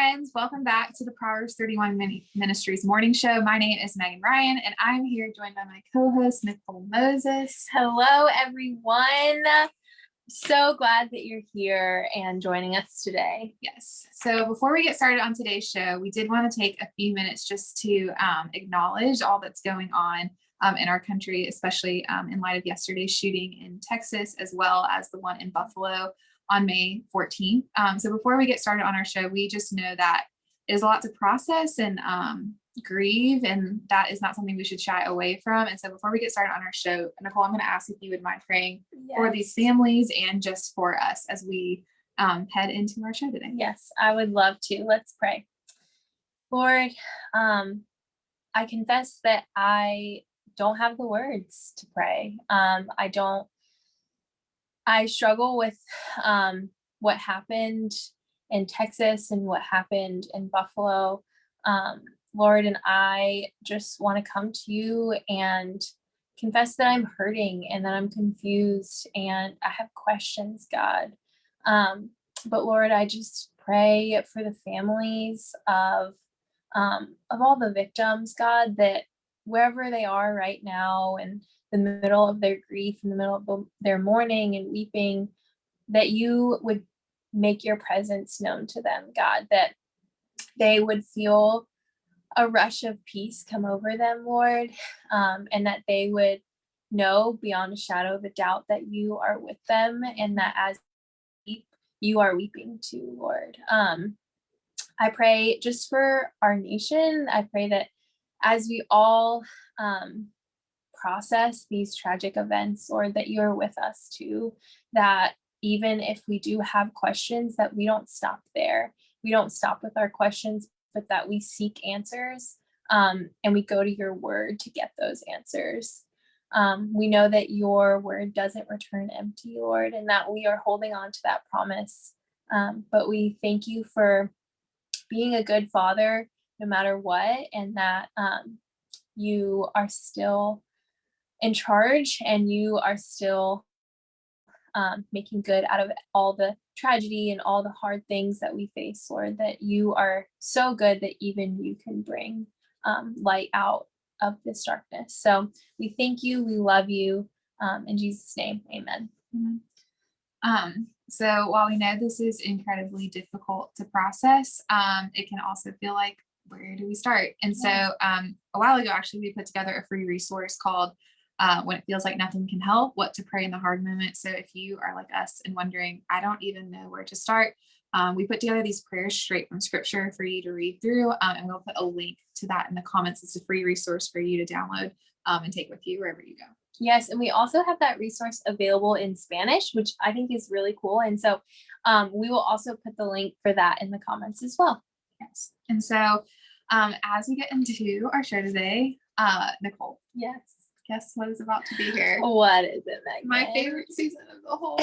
friends. Welcome back to the Proverbs 31 Ministries morning show. My name is Megan Ryan, and I'm here joined by my co-host, Nicole Moses. Hello, everyone. So glad that you're here and joining us today. Yes. So before we get started on today's show, we did want to take a few minutes just to um, acknowledge all that's going on um, in our country, especially um, in light of yesterday's shooting in Texas, as well as the one in Buffalo on May 14th. Um, so before we get started on our show, we just know that it is a lot to process and um, grieve, and that is not something we should shy away from. And so before we get started on our show, Nicole, I'm going to ask if you would mind praying yes. for these families and just for us as we um, head into our show today. Yes, I would love to. Let's pray. Lord, um, I confess that I don't have the words to pray. Um, I don't I struggle with um, what happened in Texas and what happened in Buffalo. Um, Lord, and I just want to come to you and confess that I'm hurting and that I'm confused and I have questions, God. Um, but Lord, I just pray for the families of um, of all the victims, God, that wherever they are right now and the middle of their grief, in the middle of their mourning and weeping, that you would make your presence known to them, God, that they would feel a rush of peace come over them, Lord, um, and that they would know beyond a shadow of a doubt that you are with them and that as you are weeping too, Lord. Um, I pray just for our nation. I pray that as we all um, process these tragic events or that you're with us too, that even if we do have questions that we don't stop there. We don't stop with our questions, but that we seek answers um, and we go to your word to get those answers. Um, we know that your word doesn't return empty, Lord, and that we are holding on to that promise. Um, but we thank you for being a good father no matter what, and that um, you are still in charge and you are still um, making good out of all the tragedy and all the hard things that we face, Lord, that you are so good that even you can bring um, light out of this darkness. So we thank you, we love you. Um, in Jesus' name, amen. Um, so while we know this is incredibly difficult to process, um, it can also feel like, where do we start? And so um, a while ago, actually, we put together a free resource called uh, when it feels like nothing can help, what to pray in the hard moment. So if you are like us and wondering, I don't even know where to start, um, we put together these prayers straight from scripture for you to read through, um, and we'll put a link to that in the comments. It's a free resource for you to download um, and take with you wherever you go. Yes, and we also have that resource available in Spanish, which I think is really cool. And so um, we will also put the link for that in the comments as well. Yes, and so um, as we get into our show today, uh, Nicole. Yes guess what is about to be here? What is it, Megan? My favorite season of the whole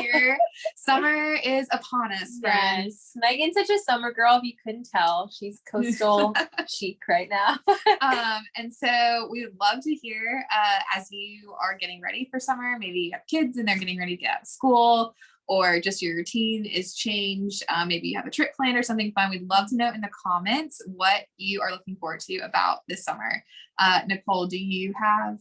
year. summer is upon us, friends. Yes. Megan's such a summer girl, if you couldn't tell. She's coastal chic right now. um, and so we would love to hear uh, as you are getting ready for summer, maybe you have kids and they're getting ready to get out of school or just your routine is changed. Um, maybe you have a trip planned or something fun. We'd love to know in the comments what you are looking forward to about this summer. Uh, Nicole, do you have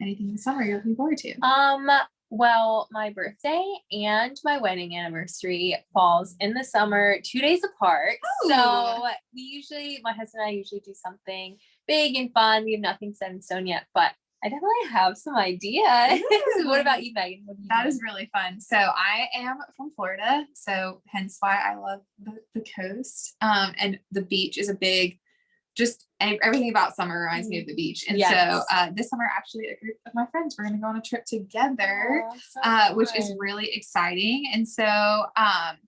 anything this summer you're looking forward to? Um, well, my birthday and my wedding anniversary falls in the summer, two days apart. Ooh. So we usually, my husband and I usually do something big and fun. We have nothing set in stone yet, but I definitely have some ideas. what about you, Megan? You that doing? is really fun. So I am from Florida, so hence why I love the, the coast. Um, and the beach is a big, just everything about summer reminds me of the beach. And yes. so uh, this summer, actually, a group of my friends we're going to go on a trip together, oh, so uh, which is really exciting. And so um,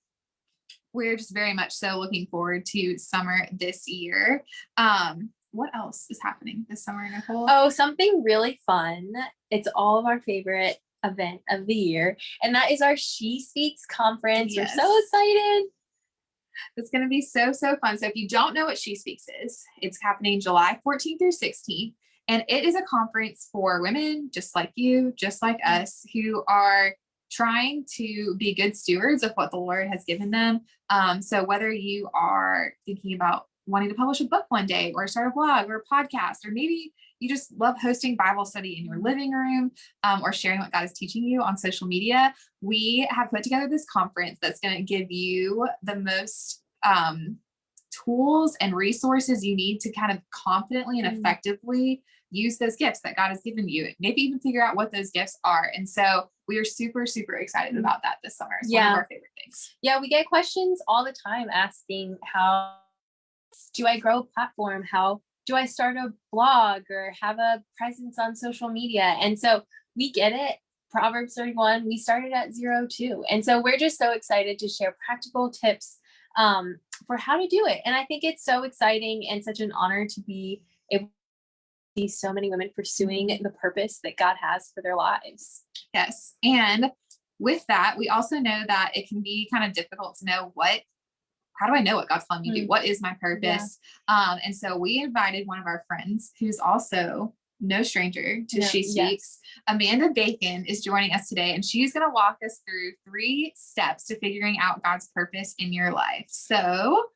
we're just very much so looking forward to summer this year. Um, what else is happening this summer, Nicole? Oh, something really fun. It's all of our favorite event of the year, and that is our She Speaks conference. Yes. We're so excited. It's going to be so, so fun. So if you don't know what She Speaks is, it's happening July 14th through 16th. And it is a conference for women just like you, just like us, who are trying to be good stewards of what the Lord has given them. Um, so whether you are thinking about wanting to publish a book one day or start a blog or a podcast, or maybe you just love hosting Bible study in your living room um, or sharing what God is teaching you on social media, we have put together this conference that's going to give you the most um, tools and resources you need to kind of confidently and Mm. effectively use those gifts that God has given you. Maybe even figure out what those gifts are. And so we are super, super excited Mm. about that this summer. It's one Yeah. of our favorite things. Yeah, we get questions all the time asking how do I grow a platform? How do I start a blog or have a presence on social media? And so we get it. Proverbs 31, we started at zero too. And so we're just so excited to share practical tips um, for how to do it. And I think it's so exciting and such an honor to be able to see so many women pursuing the purpose that God has for their lives. Yes. And with that, we also know that it can be kind of difficult to know what, how do I know what God's calling me to do? Mm. What is my purpose? Um, and so we invited one of our friends who's also no stranger to No, She yes. Speaks. Amanda Bacon is joining us today, and she's going to walk us through three steps to figuring out God's purpose in your life. So,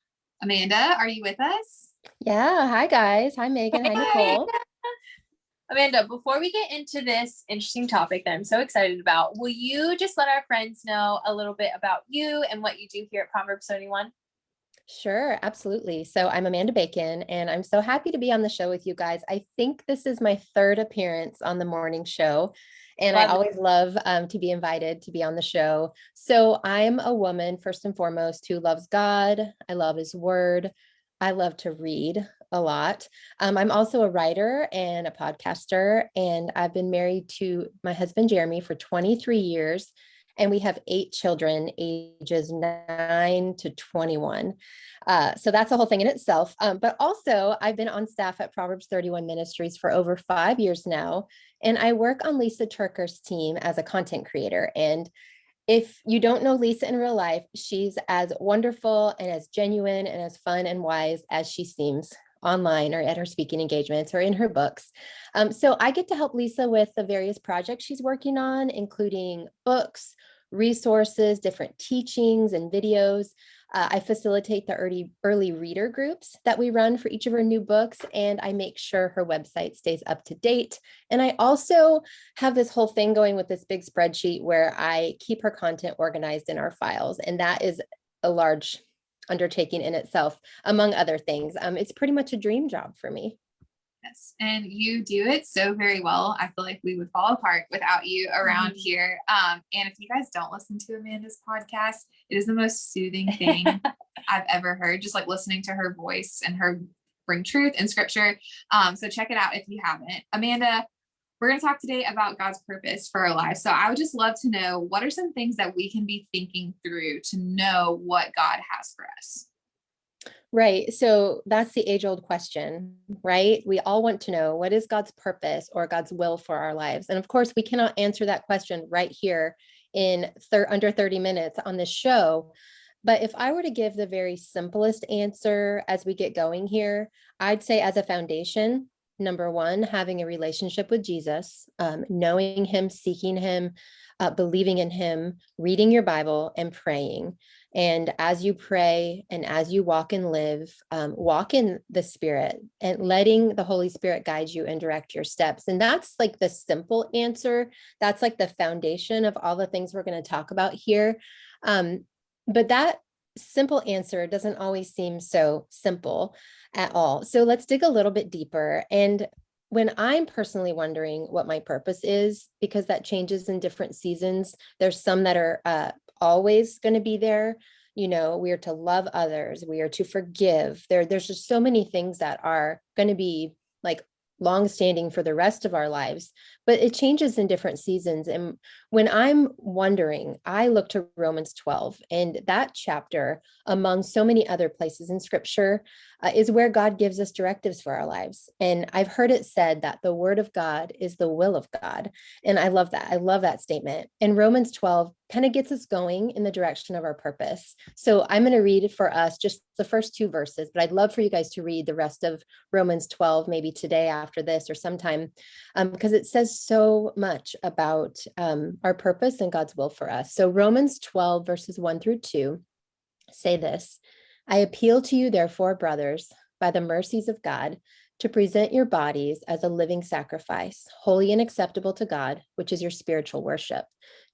Amanda, are you with us? Yeah. Hi, guys. Hi, Megan. Hi, Nicole. Amanda, before we get into this interesting topic that I'm so excited about, will you just let our friends know a little bit about you and what you do here at Proverbs 31? Sure. Absolutely. So I'm Amanda Bacon, and I'm so happy to be on the show with you guys. I think this is my third appearance on the morning show. And I Love it. always love um, to be invited to be on the show. So I'm a woman, first and foremost, who loves God. I love his word. I love to read a lot. Um, I'm also a writer and a podcaster, and I've been married to my husband, Jeremy, for 23 years. And we have eight children, ages nine to 21. Uh, so that's a whole thing in itself. Um, but also, I've been on staff at Proverbs 31 Ministries for over five years now. And I work on Lysa TerKeurst's team as a content creator. And if you don't know Lysa in real life, she's as wonderful and as genuine and as fun and wise as she seems online or at her speaking engagements or in her books. Um, so I get to help Lysa with the various projects she's working on, including books, resources, different teachings and videos. Uh, I facilitate the early, early reader groups that we run for each of her new books, and I make sure her website stays up to date. And I also have this whole thing going with this big spreadsheet where I keep her content organized in our files, and that is a large undertaking in itself, among other things. Um, it's pretty much a dream job for me. Yes, and you do it so very well. I feel like we would fall apart without you around Mhm. here. Um, and if you guys don't listen to Amanda's podcast, it is the most soothing thing I've ever heard. Just like listening to her voice and her bring truth and scripture. Um, so check it out if you haven't. Amanda, we're going to talk today about God's purpose for our lives. So I would just love to know what are some things that we can be thinking through to know what God has for us. Right. So that's the age old question, right? We all want to know what is God's purpose or God's will for our lives. And of course, we cannot answer that question right here in under 30 minutes on this show. But if I were to give the very simplest answer as we get going here, I'd say as a foundation, number one, having a relationship with Jesus, um, knowing him, seeking him, uh, believing in him, reading your Bible, and praying. And as you pray and as you walk and live, um, walk in the Spirit and letting the Holy Spirit guide you and direct your steps. And that's like the simple answer. That's like the foundation of all the things we're going to talk about here. Um, but that simple answer doesn't always seem so simple at all. So let's dig a little bit deeper. And when I'm personally wondering what my purpose is, because that changes in different seasons, there's some that are uh, always going to be there. You know, we are to love others, we are to forgive. There, there's just so many things that are going to be like long-standing for the rest of our lives, but it changes in different seasons. And when I'm wondering, I look to Romans 12, and that chapter, among so many other places in scripture, uh, is where God gives us directives for our lives. And I've heard it said that the word of God is the will of God. And I love that. I love that statement. And Romans 12 kind of gets us going in the direction of our purpose. So I'm going to read for us just the first two verses, but I'd love for you guys to read the rest of Romans 12, maybe today after this or sometime, um, because it says so much about um, our purpose and God's will for us. So Romans 12 verses 1 through 2 say this, I appeal to you therefore, brothers, by the mercies of God, to present your bodies as a living sacrifice, holy and acceptable to God, which is your spiritual worship.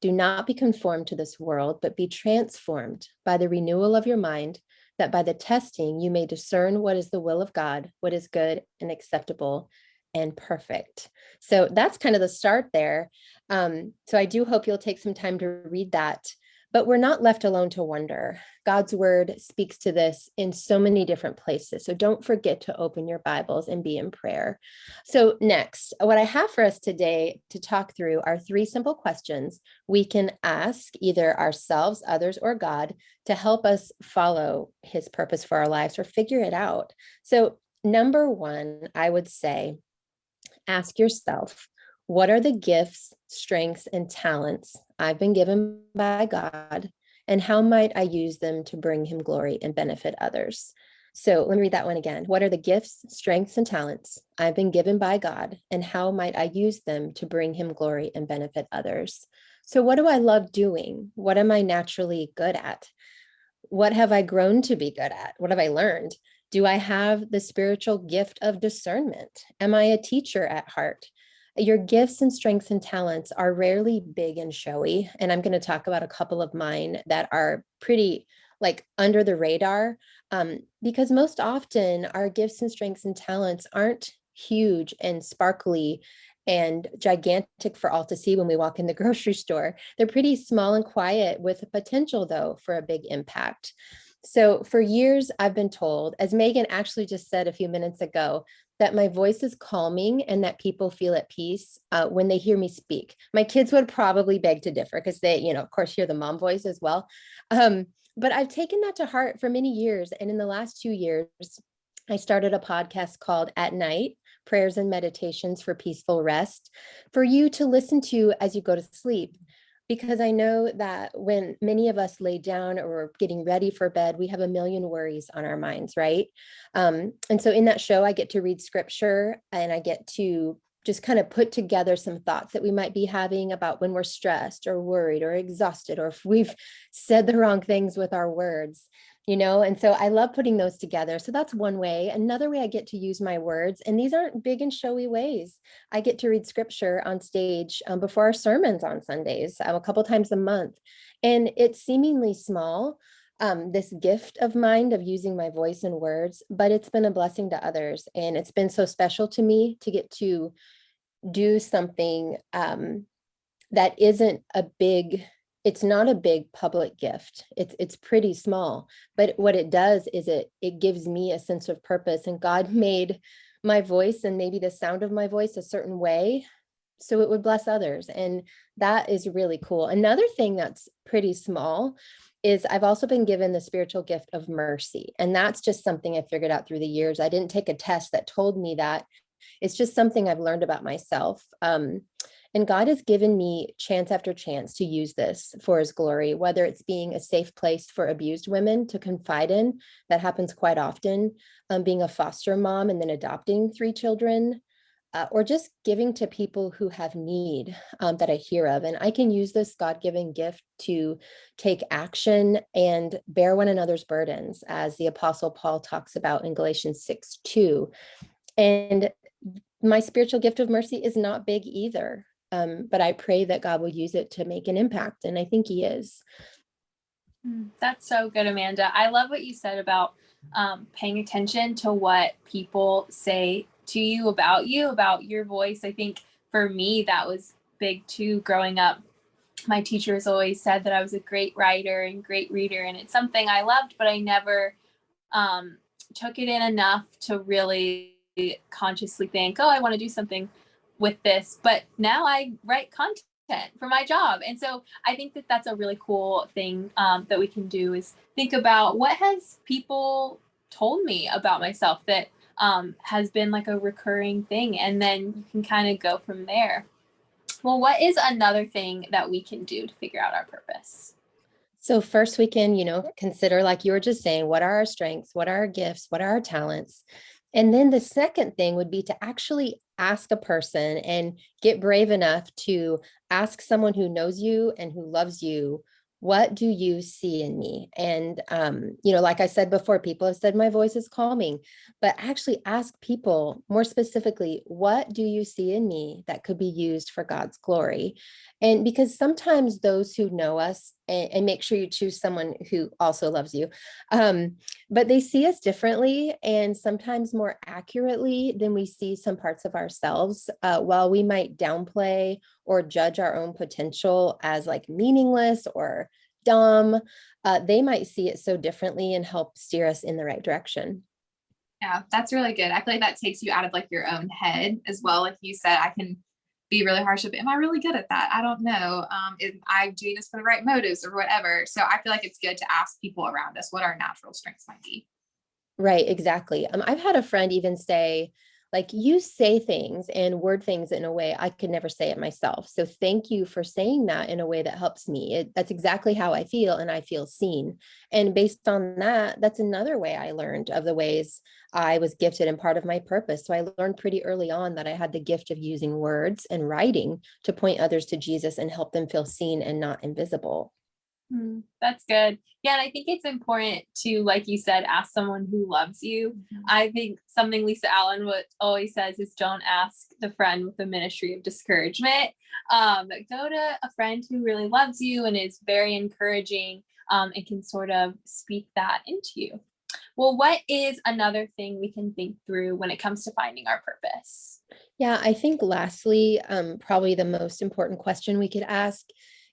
Do not be conformed to this world, but be transformed by the renewal of your mind, that by the testing you may discern what is the will of God, what is good and acceptable and perfect. So that's kind of the start there. Um, so I do hope you'll take some time to read that. But we're not left alone to wonder. God's word speaks to this in so many different places. So don't forget to open your Bibles and be in prayer. So next, what I have for us today to talk through are three simple questions we can ask either ourselves, others, or God to help us follow his purpose for our lives or figure it out. So number one, I would say, ask yourself, what are the gifts, strengths, and talents I've been given by God, and how might I use them to bring him glory and benefit others? So let me read that one again. What are the gifts, strengths, and talents I've been given by God, and how might I use them to bring him glory and benefit others? So what do I love doing? What am I naturally good at? What have I grown to be good at? What have I learned? Do I have the spiritual gift of discernment? Am I a teacher at heart? Your gifts and strengths and talents are rarely big and showy. And I'm going to talk about a couple of mine that are pretty like under the radar um, because most often our gifts and strengths and talents aren't huge and sparkly and gigantic for all to see when we walk in the grocery store. They're pretty small and quiet with a potential though for a big impact. So for years, I've been told, as Megan actually just said a few minutes ago, that my voice is calming and that people feel at peace uh, when they hear me speak. My kids would probably beg to differ because they, you know, of course, hear the mom voice as well. Um, but I've taken that to heart for many years. And in the last two years, I started a podcast called At Night Prayers and Meditations for Peaceful Rest for you to listen to as you go to sleep because I know that when many of us lay down or getting ready for bed, we have a million worries on our minds, right? Um, and so in that show, I get to read scripture and I get to just kind of put together some thoughts that we might be having about when we're stressed or worried or exhausted, or if we've said the wrong things with our words you know and so i love putting those together so that's one way. Another way i get to use my words and these aren't big and showy ways. I get to read scripture on stage um, before our sermons on sundays um, a couple times a month and it's seemingly small um, this gift of mine of using my voice and words but it's been a blessing to others and it's been so special to me to get to do something um, that isn't a big it's not a big public gift. It's it's pretty small, but what it does is it it gives me a sense of purpose and God made my voice and maybe the sound of my voice a certain way so it would bless others and that is really cool. Another thing that's pretty small is I've also been given the spiritual gift of mercy and that's just something I figured out through the years. I didn't take a test that told me that. It's just something I've learned about myself. Um, and God has given me chance after chance to use this for his glory, whether it's being a safe place for abused women to confide in, that happens quite often, um, being a foster mom and then adopting three children, uh, or just giving to people who have need um, that I hear of. And I can use this God-given gift to take action and bear one another's burdens, as the Apostle Paul talks about in Galatians 6, 2. And my spiritual gift of mercy is not big either. Um, but I pray that God will use it to make an impact. And I think he is. Mm, That's so good, Amanda. I love what you said about um, paying attention to what people say to you about you, about your voice. I think for me, that was big too growing up. My teachers always said that I was a great writer and great reader, and it's something I loved, but I never um, took it in enough to really consciously think, oh, I want to do something with this, but now I write content for my job. And so I think that that's a really cool thing um, that we can do is think about what has people told me about myself that um, has been like a recurring thing. And then you can kind of go from there. Well, what is another thing that we can do to figure out our purpose? So first we can, you know, consider like you were just saying, what are our strengths? What are our gifts? What are our talents? And then the second thing would be to actually ask a person and get brave enough to ask someone who knows you and who loves you what do you see in me? And um you know like i said before people have said my voice is calming but actually ask people more specifically what do you see in me that could be used for god's glory? And because sometimes those who know us and, and make sure you choose someone who also loves you um but they see us differently and sometimes more accurately than we see some parts of ourselves uh, while we might downplay or judge our own potential as like meaningless or dumb, uh, they might see it so differently and help steer us in the right direction. Yeah, that's really good. I feel like that takes you out of like your own head as well. Like you said, I can be really harsh. But am I really good at that? I don't know. Um, am I doing this for the right motives or whatever? So I feel like it's good to ask people around us what our natural strengths might be. Right, exactly. Um, I've had a friend even say, like you say things and word things in a way I could never say it myself. So thank you for saying that in a way that helps me. It, that's exactly how I feel and I feel seen. And based on that, that's another way I learned of the ways I was gifted and part of my purpose. So I learned pretty early on that I had the gift of using words and writing to point others to Jesus and help them feel seen and not invisible. Hmm, that's good. Yeah, and I think it's important to, like you said, ask someone who loves you. Mm-hmm. I think something Lisa Allen would always says is don't ask the friend with the ministry of discouragement. Um, go to a friend who really loves you and is very encouraging um, and can sort of speak that into you. Well, what is another thing we can think through when it comes to finding our purpose? Yeah, I think lastly, um, probably the most important question we could ask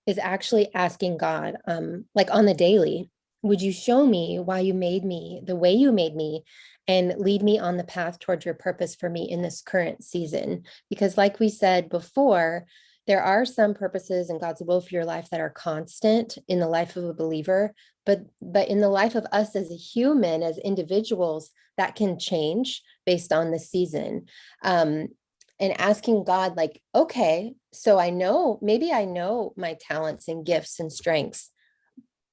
is actually asking God, um, like on the daily, would you show me why you made me the way you made me and lead me on the path towards your purpose for me in this current season? Because like we said before, there are some purposes in God's will for your life that are constant in the life of a believer, but but in the life of us as a human, as individuals, that can change based on the season. Um, and asking God, like, okay, so I know, maybe I know my talents and gifts and strengths,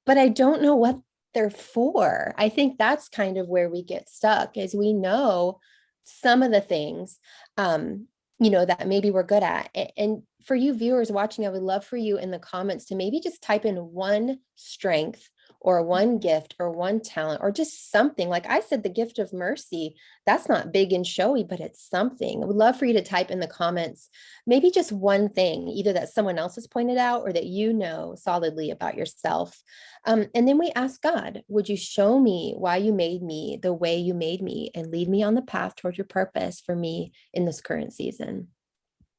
but I don't know what they're for. I think that's kind of where we get stuck is we know some of the things, um, you know, that maybe we're good at. And for you viewers watching, I would love for you in the comments to maybe just type in one strength or one gift or one talent or just something like I said, the gift of mercy, that's not big and showy, but it's something. I would love for you to type in the comments, maybe just one thing, either that someone else has pointed out or that you know solidly about yourself. Um, and then we ask God, would you show me why you made me the way you made me and lead me on the path toward your purpose for me in this current season?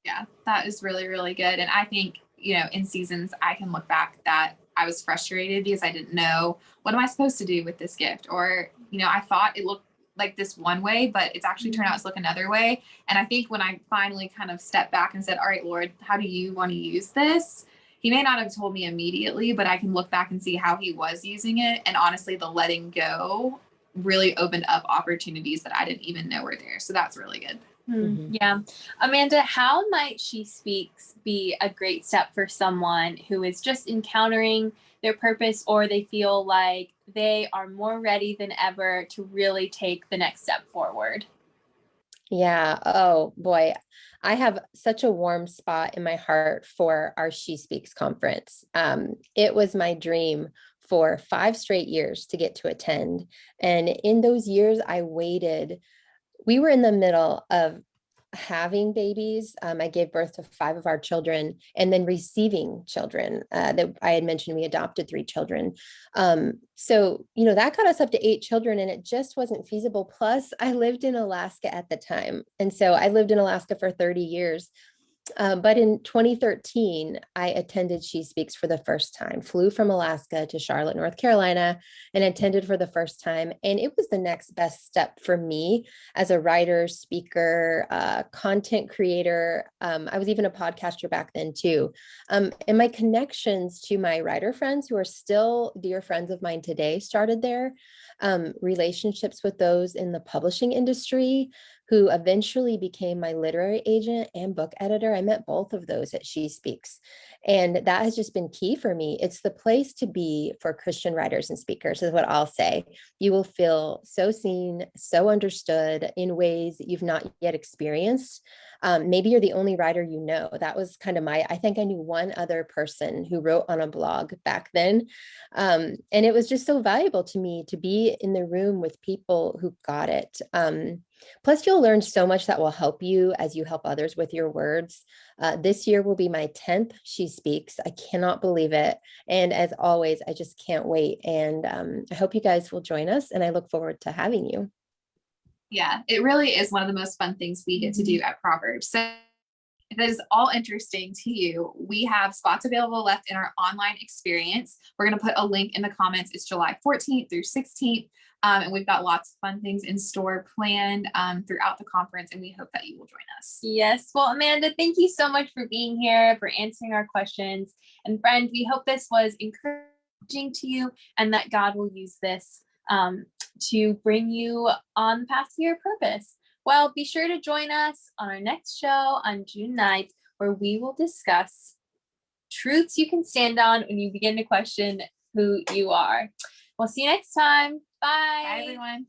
Yeah, that is really, really good. And I think, you know, in seasons, I can look back that I was frustrated because I didn't know what am I supposed to do with this gift? Or, you know, I thought it looked like this one way, but it's actually turned out mm-hmm. to look another way. And I think when I finally kind of stepped back and said, All right, Lord, how do you want to use this? He may not have told me immediately, but I can look back and see how he was using it. And honestly, the letting go really opened up opportunities that I didn't even know were there. So that's really good. Mm, yeah. Amanda, how might She Speaks be a great step for someone who is just encountering their purpose or they feel like they are more ready than ever to really take the next step forward? Yeah. Oh boy. I have such a warm spot in my heart for our She Speaks conference. Um, it was my dream for five straight years to get to attend. And in those years, I waited we were in the middle of having babies. Um, I gave birth to five of our children and then receiving children uh, that I had mentioned we adopted three children. Um, so, you know, that got us up to eight children and it just wasn't feasible. Plus I lived in Alaska at the time. And so I lived in Alaska for 30 years. Um, but in 2013, I attended She Speaks for the first time, flew from Alaska to Charlotte, North Carolina, and attended for the first time. And it was the next best step for me as a writer, speaker, uh, content creator. Um, I was even a podcaster back then, too. Um, and my connections to my writer friends, who are still dear friends of mine today, started there. Um, relationships with those in the publishing industry, who eventually became my literary agent and book editor. I met both of those at She Speaks. And that has just been key for me. It's the place to be for Christian writers and speakers, is what I'll say. You will feel so seen, so understood in ways that you've not yet experienced. Um, maybe you're the only writer you know. That was kind of my, I think I knew one other person who wrote on a blog back then. Um, and it was just so valuable to me to be in the room with people who got it. Um, plus, you'll learn so much that will help you as you help others with your words. Uh, this year will be my 10th She Speaks. I cannot believe it. And as always, I just can't wait. And um, I hope you guys will join us and I look forward to having you. Yeah, it really is one of the most fun things we get to do at Proverbs. So if is all interesting to you, we have spots available left in our online experience. We're going to put a link in the comments. It's July 14th through 16th. Um, and we've got lots of fun things in store planned um, throughout the conference, and we hope that you will join us. Yes. Well, Amanda, thank you so much for being here, for answering our questions. And friend, we hope this was encouraging to you and that God will use this um, to bring you on the path to your purpose. Well, be sure to join us on our next show on June 9th, where we will discuss truths you can stand on when you begin to question who you are. We'll see you next time. Bye. Bye, everyone.